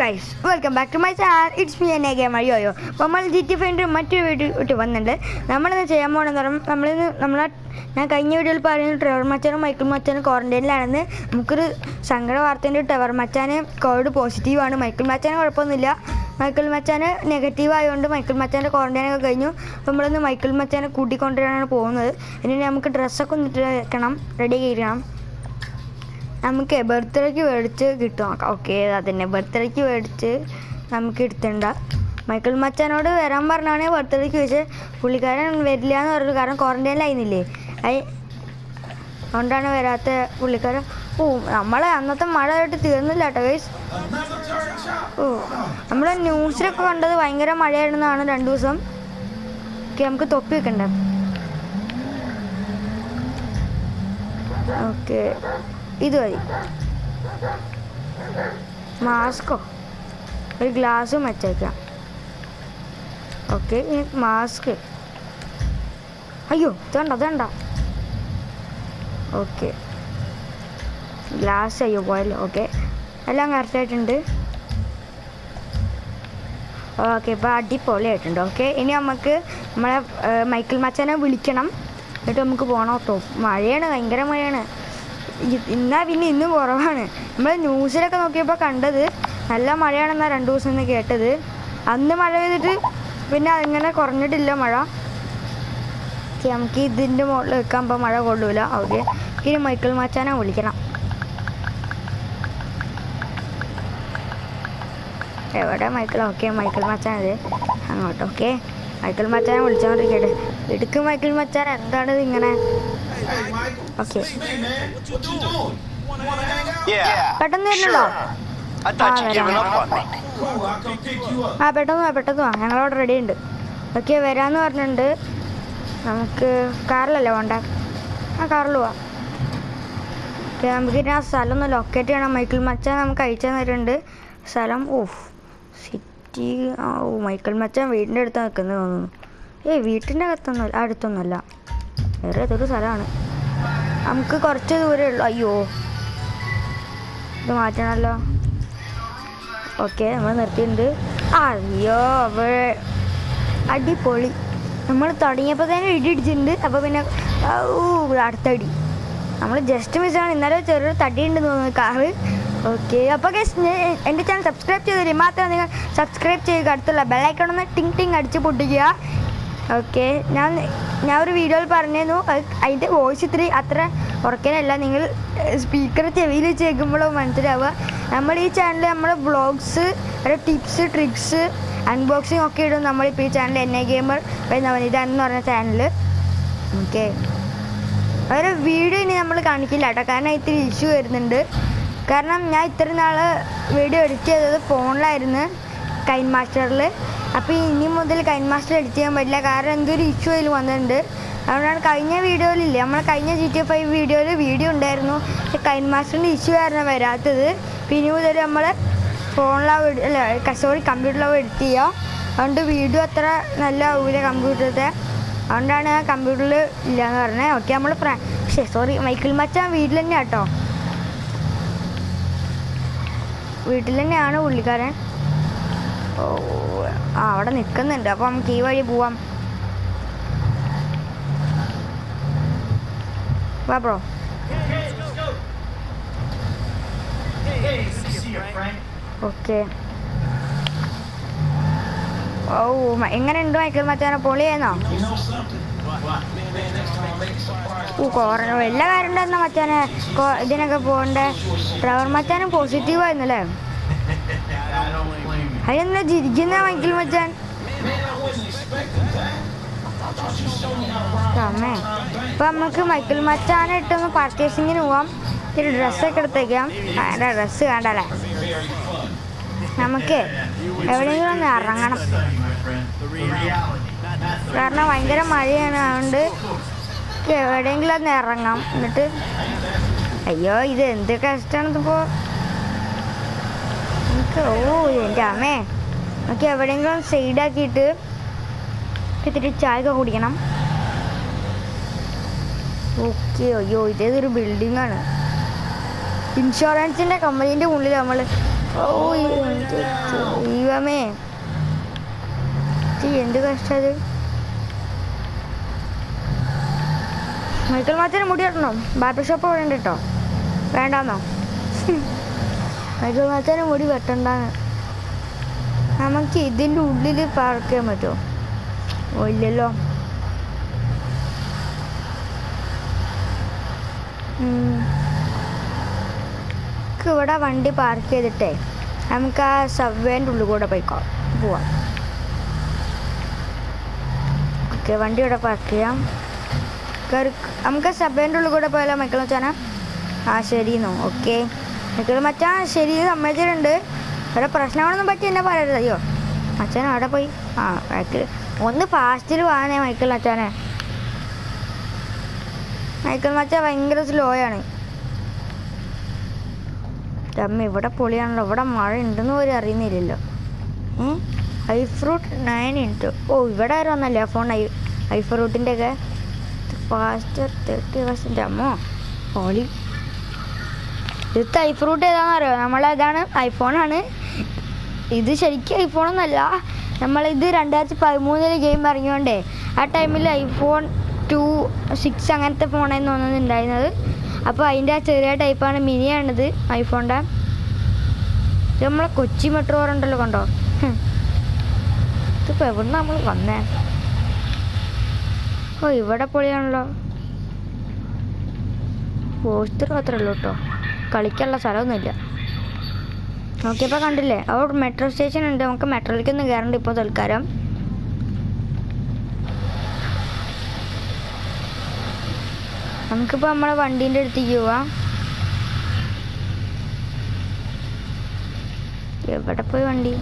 Guys welcome back to my channel it's me എന്നെ game അയ്യോയോ അപ്പോൾ നമ്മൾ ജി ടി ഫൈന്റെ മറ്റൊരു വീഡിയോ ഇട്ട് വന്നിട്ടുണ്ട് നമ്മളിന്ന് ചെയ്യാൻ പോകണമെന്ന് പറയുമ്പോൾ നമ്മളിന്ന് നമ്മളെ ഞാൻ കഴിഞ്ഞ വീഡിയോയിൽ പറയുന്ന ട്രെവർ മച്ചാനും മൈക്കിൾ മച്ചാനും ക്വാറന്റൈനിലാണെന്ന് നമുക്കൊരു സങ്കട വാർത്തയുണ്ട്. ട്രെവർ മച്ചാന് കോവിഡ് പോസിറ്റീവാണ് മൈക്കിൾ മച്ചാന് കുഴപ്പമൊന്നുമില്ല. മൈക്കിൾ മച്ചാന് നെഗറ്റീവ് ആയതുകൊണ്ട് മൈക്കിൾ മച്ചാന്റെ ക്വാറന്റൈനൊക്കെ കഴിഞ്ഞു. അപ്പോൾ നമ്മളിന്ന് മൈക്കിൾ മച്ചാനെ കൂട്ടിക്കൊണ്ടുവരാനാണ് പോകുന്നത്. ഇനി നമുക്ക് ഡ്രസ്സൊക്കെ ഒന്നിട്ട് വെക്കണം. റെഡി ചെയ്യണം നമുക്ക് ബർത്ത്ഡേക്ക് മേടിച്ച് കിട്ടും. ഓക്കെ അതന്നെ. ബർത്ത്ഡേക്ക് മേടിച്ച് നമുക്ക് എടുത്തിണ്ട. മൈക്കിൾ മച്ചാനോട് വരാൻ പറഞ്ഞാണ് ബർത്ത്ഡേക്ക് വെച്ച് പുള്ളിക്കാരൻ വരില്ല എന്ന് പറഞ്ഞു കാരണം ക്വാറന്റൈനിലായിരുന്നില്ലേ അയ് അതുകൊണ്ടാണ് വരാത്ത പുള്ളിക്കാരൻ. ഓ നമ്മളെ അന്നത്തെ മഴ ആയിട്ട് തീർന്നില്ല കേട്ടോ ഗൈസ് ഓ നമ്മളെ ന്യൂസിലൊക്കെ കണ്ടത് ഭയങ്കര മഴയായിരുന്നതാണ് രണ്ടു ദിവസം. ഓക്കെ നമുക്ക് തൊപ്പി വെക്കണ്ടേ? ഓക്കെ ഇത് മതി മാസ്കോ. ഒരു ഗ്ലാസ്സും വെച്ചേക്കാം ഓക്കെ മാസ്ക്. അയ്യോ ഇതണ്ട ഇതണ്ട ഓക്കെ. ഗ്ലാസ് അയ്യോ പോയല്ലോ. ഓക്കെ. എല്ലാം കറക്റ്റായിട്ടുണ്ട് ഓക്കെ ഇപ്പോൾ അടിപൊളിയായിട്ടുണ്ട്. ഓക്കെ ഇനി നമുക്ക് നമ്മളെ മൈക്കിൾ മച്ചാനെ വിളിക്കണം. എന്നിട്ട് നമുക്ക് പോകണം കേട്ടോ. മഴയാണ് ഭയങ്കര മഴയാണ്. ഇന്നാ പിന്നെ ഇന്ന് കുറവാണ്. നമ്മൾ ന്യൂസിലൊക്കെ നോക്കിയപ്പോൾ കണ്ടത് നല്ല മഴയാണെന്നാണ് രണ്ട് ദിവസം നിന്ന് കേട്ടത്. അന്ന് മഴ പെയ്തിട്ട് പിന്നെ അങ്ങനെ കുറഞ്ഞിട്ടില്ല മഴ. നമുക്ക് ഇതിന്റെ മുകളിൽ വെക്കാൻ മഴ കൊള്ളൂല. ഓക്കെ. ഇനി മൈക്കിൾ മാച്ചാനെ വിളിക്കണം. എവിടെ മൈക്കിൾ? ഓക്കെ മൈക്കിൾ മച്ചാനത് അങ്ങോട്ട് ഓക്കെ. മൈക്കിൾ മച്ചാനെ വിളിച്ചോണ്ടിരിക്കട്ടെ. ഇടുക്ക് മൈക്കിൾ മച്ചാൻ എന്താണിത് ഇങ്ങനെ Yeah, പെട്ടെന്ന് Ah, up. ആ പെട്ടെന്ന് വാ പെട്ടെന്ന് വാ. ഞങ്ങളവിടെ റെഡി ഉണ്ട്. ഓക്കെ വരാന്ന് പറഞ്ഞിട്ടുണ്ട്. നമുക്ക് കാറിലല്ലേ വേണ്ട ആ കാറിൽ പോവാം. ഓക്കെ നമുക്ക് ഇനി ആ സ്ഥലം ഒന്ന് ലൊക്കേറ്റ് ചെയ്യണം. മൈക്കിൾ മച്ചാൻ നമുക്ക് അയച്ചു തന്നിട്ടുണ്ട്. സ്ഥലം ഓഫ് സിറ്റി ആ ഓ മൈക്കിൾ മച്ചാൻ വീടിന്റെ അടുത്ത് നിൽക്കുന്നത് തോന്നുന്നു. ഏയ് വീട്ടിന്റെ അകത്തൊന്നും അടുത്തൊന്നുമല്ല വേറെ ഏതൊരു സ്ഥലമാണ്. നമുക്ക് കുറച്ച് ദൂരേ ഉള്ളൂ. അയ്യോ. ഇത് മാറ്റണമല്ലോ ഓക്കെ നമ്മൾ നിർത്തിയിട്ടുണ്ട്. അയ്യോ അവിടെ അടിപൊളി. നമ്മൾ തുടങ്ങിയപ്പോൾ തന്നെ ഇടി ഇടിച്ചിട്ടുണ്ട് അപ്പോൾ പിന്നെ അടുത്തടി നമ്മൾ ജസ്റ്റ് മിസ്സാണ് ഇന്നലെ ചെറിയൊരു തടി ഉണ്ടെന്ന് തോന്നുന്നു കാറ് ഓക്കെ അപ്പോൾ ഗസ് എന്റെ ചാനൽ സബ്സ്ക്രൈബ് ചെയ്തില്ലേ മാത്രം നിങ്ങൾ സബ്സ്ക്രൈബ് ചെയ്യുക. അടുത്തുള്ള ബെല്ലൈക്കണമെന്ന് ടിങ് ടിങ് അടിച്ച് പൊട്ടിക്കുക. ഓക്കെ. ഞാൻ ഞാൻ ഒരു വീഡിയോയിൽ പറഞ്ഞിരുന്നു. അത് അതിന്റെ വോയിസ് ഇത്തിരി അത്ര ഉറക്കാനല്ല. നിങ്ങൾ സ്പീക്കർ ചെവിയിൽ വെച്ച് കേൾക്കുമ്പോഴോ മനസ്സിലാവുക. നമ്മൾ ഈ ചാനലിൽ നമ്മൾ വ്ളോഗ്സ് ഒരു ടിപ്സ് ട്രിക്സ് അൺബോക്സിങ് ഒക്കെ ഇടും. നമ്മളിപ്പോൾ ഈ ചാനൽ എൻ ഐ ഗെയിമർ എന്ന് പറഞ്ഞ ചാനൽ ഓക്കെ. ഒരു വീഡിയോ ഇനി നമ്മൾ കാണിക്കില്ല കേട്ടോ. കാരണം ഇത്തിരി ഇഷ്യൂ വരുന്നുണ്ട്. കാരണം ഞാൻ ഇത്ര നാൾ വീഡിയോ എഡിറ്റ് ചെയ്തത് ഫോണിലായിരുന്നു കൈൻ മാസ്റ്ററിൽ അപ്പോൾ ഇനി മുതൽ കൈൻ മാസ്റ്റർ എഡിറ്റ് ചെയ്യാൻ പറ്റില്ല. കാരണം എന്തൊരു ഇഷ്യൂ അതിൽ വന്നിട്ടുണ്ട്. അതുകൊണ്ടാണ് കഴിഞ്ഞ വീഡിയോയിലില്ലേ നമ്മൾ കഴിഞ്ഞ ജി ടി ഫൈവ് വീഡിയോയിൽ വീഡിയോ ഉണ്ടായിരുന്നു. കൈൻ മാസ്റ്ററിന്റെ ഇഷ്യൂ കാരണം വരാത്തത്. പിന്നെ മുതൽ നമ്മൾ ഫോണിലാവും അല്ല സോറി കമ്പ്യൂട്ടറിലാവും എഡിറ്റ് ചെയ്യുക അതുകൊണ്ട് വീഡിയോ അത്ര നല്ല ആവില്ല കമ്പ്യൂട്ടറിലത്തെ. അതുകൊണ്ടാണ് ആ കമ്പ്യൂട്ടറിൽ ഇല്ലയെന്ന് പറഞ്ഞത് ഓക്കെ നമ്മൾ പക്ഷേ സോറി മൈക്കിൾ മച്ചാൻ വീട്ടിൽ തന്നെയാട്ടോ വീട്ടിൽ തന്നെയാണ് പുള്ളിക്കാരൻ. ഓ ആ അവിടെ നിൽക്കുന്നുണ്ട് അപ്പോൾ നമുക്ക് ഈ വഴി പോവാം. വാ ബ്രോ. ഓക്കെ. ഓ എങ്ങനെ എങ്ങനെയുണ്ട് മൈക്കിൾ മച്ചാനെ? പൊളിയെന്നോ. ഓ കോറോ എല്ലാ കാര്യം ഉണ്ടായിരുന്ന മച്ചാനെ ഇതിനൊക്കെ പോകണ്ടേ? ഡ്രൈവർ മച്ചാനും പോസിറ്റീവ് blame ചിരിക്കുന്ന മൈക്കിൾ മച്ചാൻ അമ്മേ ഇപ്പൊ നമുക്ക് മൈക്കിൾ മച്ചാനെ ഒന്ന് പർച്ചേസിങ്ങിന് പോവാം. ഇത്തിരി ഡ്രസ്സൊക്കെ എടുത്തേക്കാം. അതിന്റെ ഡ്രസ്സ് വേണ്ടല്ലേ നമുക്ക് എവിടെയെങ്കിലും ഒന്ന് ഇറങ്ങണം. കാരണം ഭയങ്കര മഴയാണ്. അതുകൊണ്ട് എവിടെയെങ്കിലും ഒന്ന് ഇറങ്ങാം. എന്നിട്ട് അയ്യോ ഇത് എന്ത് കഷ്ടമാണ് ഇതിപ്പോ. നമുക്ക് ഓ എന്റെ അമ്മേ നമുക്ക് എവിടെയെങ്കിലും സൈഡാക്കിയിട്ട് ഇത്തിരി ചായ കുടിക്കണം. ഓക്കെ അയ്യോ ഇതേതൊരു ബിൽഡിംഗ് ആണ് ഇൻഷുറൻസിന്റെ കമ്പനീന്റെ ഉള്ളിൽ നമ്മൾ ഓ എന്ത് കഷ്ടത് മൈക്കിൾ മാച്ചന് മുടി കെട്ടണം ബാർബർ ഷോപ്പ് അവിടെ ഉണ്ട് കേട്ടോ വേണ്ടാന്നോ? മാച്ചന് മുടി വെട്ടണ്ടാന്ന്. നമുക്ക് ഇതിന്റെ ഉള്ളിൽ പാർക്ക് പറ്റുമോ ഓ ഇല്ലല്ലോ. നമുക്ക് ഇവിടെ വണ്ടി പാർക്ക് ചെയ്തിട്ടേ നമുക്ക് ആ സബ്വേന്റെ ഉള്ളിൽ കൂടെ പോയിക്കോ പോവാം. ഓക്കെ വണ്ടി ഇവിടെ പാർക്ക് ചെയ്യാം. നമുക്ക് സബ്വേന്റെ ഉള്ളിൽ കൂടെ പോയാലോ മക്കൾ മച്ചാന? ആ ശരിയെന്നോ. ഓക്കെ മക്കൾ മച്ചാൻ ശരി സമ്മതിച്ചിട്ടുണ്ട്. ഇവിടെ പ്രശ്നങ്ങളൊന്നും പറ്റി എന്നെ പറയരുത്. അയ്യോ അച്ഛൻ അവിടെ പോയി. ആ മൈക്കിൾ ഒന്ന് ഫാസ്റ്റിൽ പോകാനേ മൈക്കിൾ മച്ചാനെ. മൈക്കിൾ മച്ചാൻ ഭയങ്കര സ്ലോ ആണ്. അമ്മ ഇവിടെ പൊളിയാണല്ലോ. ഇവിടെ മഴ ഉണ്ടെന്ന് പോലും അറിയുന്നില്ലല്ലോ. ഐ ഫ്രൂട്ട് നയൻ ഇന്റു ഓ ഇവിടെ ആരും വന്നല്ലേ ഫോൺ ഐ ഐ ഫ്രൂട്ടിന്റെ ഒക്കെ ഫാസ്റ്റർ തേർട്ടി പെർസെന്റ് അമ്മോ പൊളി ഇത് ഐ ഫ്രൂട്ട് ഏതാണെന്ന് അറിയോ നമ്മളതാണ് ഐഫോണാണ് ഇത് ശരിക്കും ഐഫോണൊന്നല്ല നമ്മളിത് രണ്ടായിരത്തി പതിമൂന്നിൽ ഗെയിം ഇറങ്ങിയോണ്ടേ ആ ടൈമിൽ ഐഫോൺ ടു സിക്സ് അങ്ങനത്തെ ഫോണായിരുന്നു തോന്നുന്നുണ്ടായിരുന്നത് അപ്പോൾ അതിന്റെ ആ ചെറിയ ടൈപ്പാണ് മിനിയാണിത് ഐഫോണിന്റെ നമ്മളെ കൊച്ചി മെട്രോ ഉണ്ടല്ലോ കണ്ടോ. ഇതിപ്പോൾ എവിടെ നമ്മൾ വന്നേ? ഓ ഇവിടെ പൊളിയാണല്ലോ. പോസ്റ്റർ മാത്രമല്ലോ കേട്ടോ. കളിക്കാനുള്ള സ്ഥലമൊന്നുമില്ല. നോക്കിയപ്പോൾ കണ്ടില്ലേ? അവർ മെട്രോ സ്റ്റേഷൻ ഉണ്ട്. നമുക്ക് മെട്രോയിലേക്കൊന്നും കയറണ്ട ഇപ്പോൾ തൽക്കാലം നമുക്കിപ്പോൾ നമ്മളെ വണ്ടീന്റെ അടുത്തേക്ക് പോവാം. എവിടെ പോയി വണ്ടി?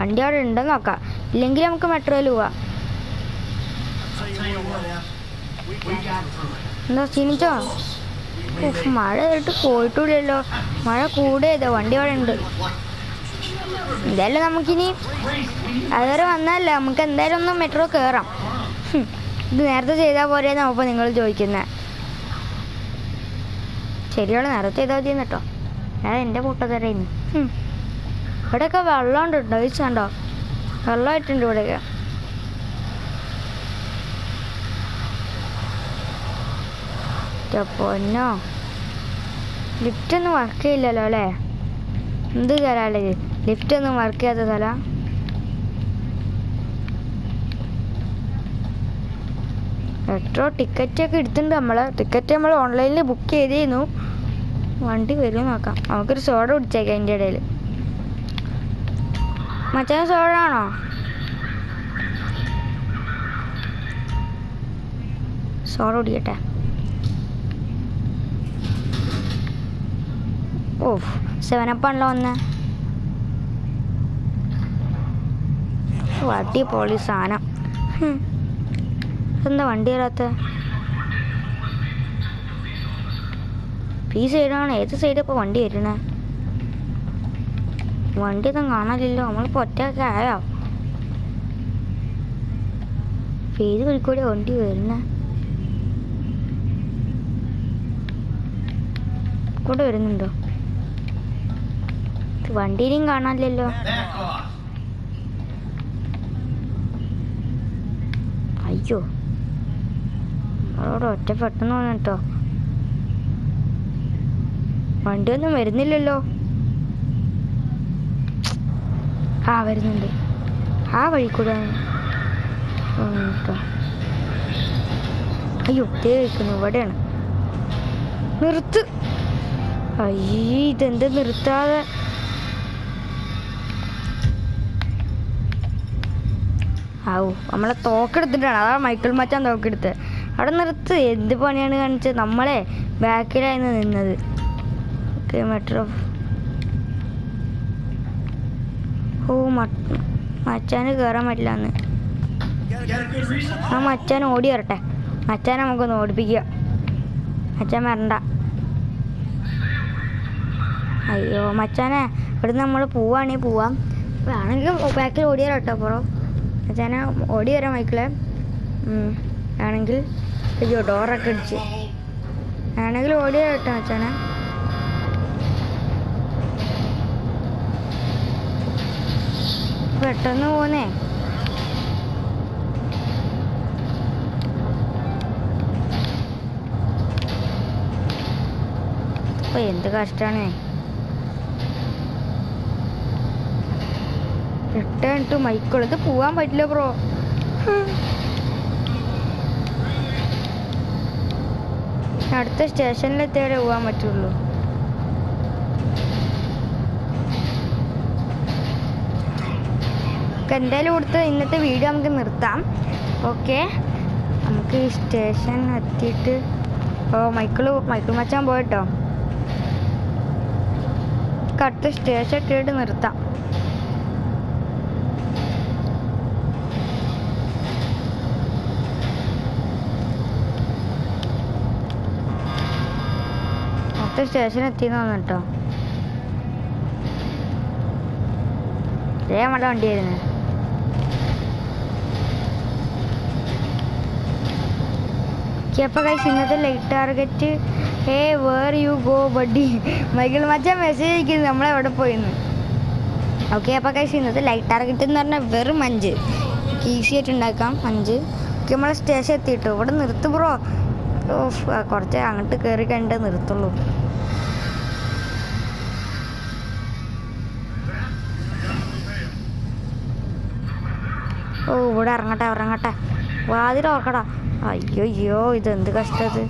വണ്ടി അവിടെ ഉണ്ടെന്ന് നോക്കാം. ഇല്ലെങ്കിൽ നമുക്ക് മെട്രോയിൽ പോവാം. എന്താ ക്ഷീണിച്ചോ? മഴ കേട്ട് പോയിട്ടില്ലല്ലോ. മഴ കൂടിയതോ. വണ്ടി അവിടെ ഉണ്ട്. എന്തായാലും നമുക്കിനി അതുവരെ വന്നതല്ലേ. നമുക്ക് എന്തായാലും ഒന്ന് മെട്രോ കയറാം ഇത് നേരത്തെ ചെയ്താൽ പോരെയെന്നാ അപ്പോൾ നിങ്ങൾ ചോദിക്കുന്നത് ശരിയാണ് നേരത്തെ ചെയ്താൽ മതി കേട്ടോ. ഞാൻ എന്റെ കൂട്ടത്തരായിരുന്നു ഇവിടെയൊക്കെ വെള്ളം ഉണ്ട് കേട്ടോ കണ്ടോ? വെള്ളമായിട്ടുണ്ട് ഇവിടെയൊക്കെ. പൊന്നോ. ലിഫ്റ്റ് ഒന്നും വർക്ക് ചെയ്യില്ലല്ലോ അല്ലേ? എന്ത് ഇത് ലിഫ്റ്റ് ഒന്നും വർക്ക് ചെയ്യാത്ത സ്ഥല? മെട്രോ ടിക്കറ്റ് ഒക്കെ എടുത്തിട്ടുണ്ട് നമ്മൾ. ടിക്കറ്റ് നമ്മൾ ഓൺലൈനിൽ ബുക്ക് ചെയ്തിരുന്നു. വണ്ടി വരും നോക്കാം. നമുക്കൊരു സോഡ കുടിച്ചേക്കാം അതിന്റെ ഇടയിൽ. മറ്റേ സോഡ ആണോ? സോഡ കുടിക്കട്ടെ. ഓ സെവനപ്പാണല്ലോ വന്ന് അടിപൊളി സാധനം. എന്താ വണ്ടി വരാത്ത ഈ സൈഡാണ് ഏത് സൈഡ് ഇപ്പോൾ വണ്ടി വരണേ വണ്ടി ഒന്നും കാണാനില്ലല്ലോ നമ്മളിപ്പോൾ ഒറ്റയൊക്കെ ആയോ? ഇപ്പൊ ഏത് വഴിക്കൂടെ വണ്ടി വരുന്ന. കൂടെ വരുന്നുണ്ടോ? വണ്ടിയിലും കാണാനില്ലല്ലോ. അയ്യോ. നമ്മളോട് ഒറ്റപ്പെട്ടെന്ന് തോന്നുന്നു കേട്ടോ. വണ്ടിയൊന്നും വരുന്നില്ലല്ലോ. ആ വരുന്നുണ്ട്. ആ വഴി കൂടെ അയ്യോ ഇരിക്കുന്നു ഇവിടെയാണ്. നിർത്ത്. അയ്യേ ഇതെന്ത് നിർത്താതെ. ആവു നമ്മളെ തോക്കെടുത്തിട്ടാണ്. അതാ മൈക്കിൾ മച്ചാൻ തോക്കെടുത്ത് അവിടെ നിർത്ത്. എന്ത് പണിയാണ് കാണിച്ചത്? നമ്മളെ ബാക്കിലായിരുന്നു നിന്നത്. ഓക്കെ മെട്രോ ഓ മച്ചാന് കയറാൻ പറ്റില്ല reason? ആ മച്ചാൻ ഓടി വരട്ടെ. മച്ചാനെ നമുക്കൊന്ന് ഓടിപ്പിക്കുക. മച്ചാൻ വരണ്ട. അയ്യോ മച്ചാനെ ഇവിടുന്ന് നമ്മൾ പോവാണെങ്കിൽ പോവാം. വേണമെങ്കിൽ ബാക്കിൽ ഓടിയാലോ കേട്ടോ അപ്പുറം ഞാൻ ഓടി വരാം മൈക്കിളെ. ആണെങ്കിൽ അയ്യോ ഡോറൊക്കെ അടിച്ച് ആണെങ്കിൽ ഓടി കേട്ടോ അച്ഛനെ പെട്ടെന്ന് പോന്നേ. അപ്പൊ എന്ത് കഷ്ടമാണ് റിട്ടേൺ ടു മൈക്കിൾ ഇത് പോവാൻ പറ്റില്ല ബ്രോ അടുത്ത സ്റ്റേഷനിലെത്തിയാലേ പോകാൻ പറ്റുള്ളൂ. എന്തായാലും കൊടുത്ത് ഇന്നത്തെ വീഡിയോ നമുക്ക് നിർത്താം. ഓക്കെ നമുക്ക് ഈ സ്റ്റേഷൻ എത്തിയിട്ട് ഓ മൈക്കിൾ മൈക്കിൾ മച്ചാൻ പോയിട്ടോ. അടുത്ത സ്റ്റേഷൻ എത്തിയിട്ട് നിർത്താം. അടുത്ത സ്റ്റേഷൻ എത്തിയെന്ന് തോന്നുന്നു കേട്ടോ. ഇതേ വണ്ടിയായിരുന്നു. അപ്പോൾ കൈസ് ഇന്നത്തെ light target hey where you go buddy Michael Machan message അയക്കുന്നത് നമ്മളെവിടെ പോയിന്ന്? ഓക്കെ അപ്പോൾ കൈസ് ഇന്നത്തെ ലൈറ്റ് ടാർഗറ്റ് എന്ന് പറഞ്ഞാൽ വെറും അഞ്ച്. ഈസി ആയിട്ട് ഉണ്ടാക്കാം അഞ്ച്. ഓക്കെ നമ്മളെ സ്റ്റേഷൻ എത്തിയിട്ടു? ഇവിടെ നിർത്ത് ബ്രോ കുറച്ച് അങ്ങോട്ട് കയറി കണ്ടേ നിർത്തുള്ളൂ. ഓ ഇവിടെ ഇറങ്ങട്ടെ ഇറങ്ങട്ടെ. വാതിൽ ഓർക്കടാ അയ്യോ അയ്യോ ഇത് എന്ത് കഷ്ടത്.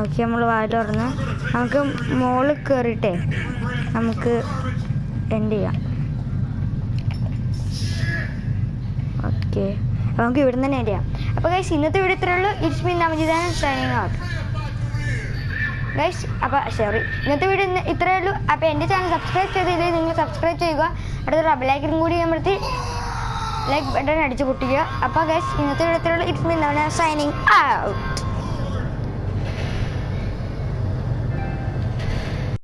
ഓക്കെ നമ്മൾ വാതിൽ തുറന്ന്. നമുക്ക് മുകളിൽ കയറിയിട്ടേ നമുക്ക് എൻഡ് ചെയ്യാം. ഓക്കെ നമുക്ക് ഇവിടെ തന്നെ എൻഡ് ചെയ്യാം. അപ്പോൾ ഗൈസ് ഇന്നത്തെ വീഡിയോ ഇത്രയേ ഉള്ളൂ. ഇറ്റ്സ് മീൻ നവജിതാണ് സൈനിങ് ഔട്ട് ഗൈസ് അപ്പോൾ സോറി ഇന്നത്തെ വീഡിയോ ഇത്രേ ഇത്രയേ ഉള്ളൂ. അപ്പോൾ എന്റെ ചാനൽ സബ്സ്ക്രൈബ് ചെയ്തില്ലേ നിങ്ങൾ സബ്സ്ക്രൈബ് ചെയ്യുക. അടുത്തൊരു ബെലൈക്കനും കൂടി അമർത്തി ലൈക്ക് ബട്ടൺ അടിച്ച് പൊട്ടിക്കുക. അപ്പോൾ ഗൈസ് ഇന്നത്തെ video it's me signing out